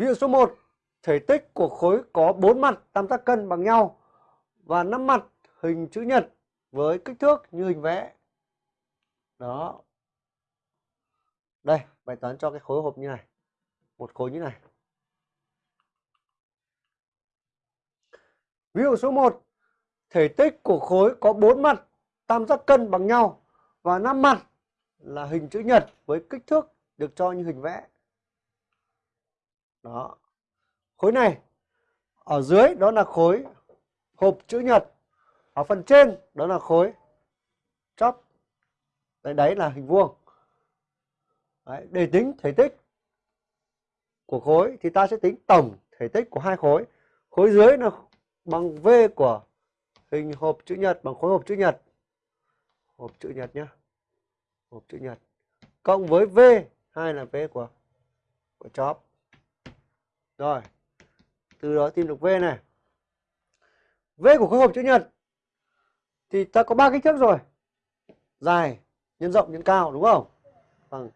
Ví dụ số 1, thể tích của khối có 4 mặt tam giác cân bằng nhau và 5 mặt hình chữ nhật với kích thước như hình vẽ. Đó. Đây, bài toán cho cái khối hộp như này. Một khối như này. Ví dụ số 1, thể tích của khối có 4 mặt tam giác cân bằng nhau và 5 mặt là hình chữ nhật với kích thước được cho như hình vẽ. Đó. Khối này ở dưới đó là khối hộp chữ nhật. Ở phần trên đó là khối chóp. Đấy, đấy là hình vuông. Đấy, để tính thể tích của khối thì ta sẽ tính tổng thể tích của hai khối. Khối dưới là bằng V của hình hộp chữ nhật bằng khối hộp chữ nhật. Hộp chữ nhật nhé. Hộp chữ nhật. Cộng với V, hai là V của của chóp. Rồi. Từ đó tìm được V này. V của khối hộp chữ nhật thì ta có ba kích thước rồi. Dài nhân rộng nhân cao đúng không? Bằng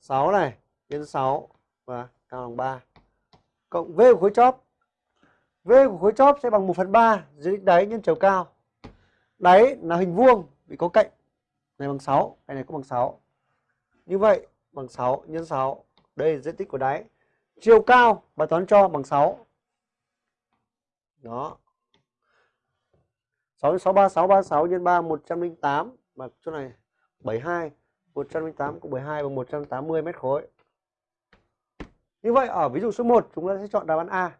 6 này nhân 6 và cao bằng 3. Cộng V của khối chóp. V của khối chóp sẽ bằng 1 phần 3 dưới đáy nhân chiều cao. Đáy là hình vuông vì có cạnh. Này bằng 6, cái này cũng bằng 6. Như vậy bằng 6 nhân 6. Đây là diện tích của đáy. Chiều cao bài toán cho bằng 6. Đó. 6 6 3 6 36 nhân 3 108 mà chỗ này 72 108 cộng 72 bằng 180 mét khối. Như vậy, ở ví dụ số 1 chúng ta sẽ chọn đáp án A.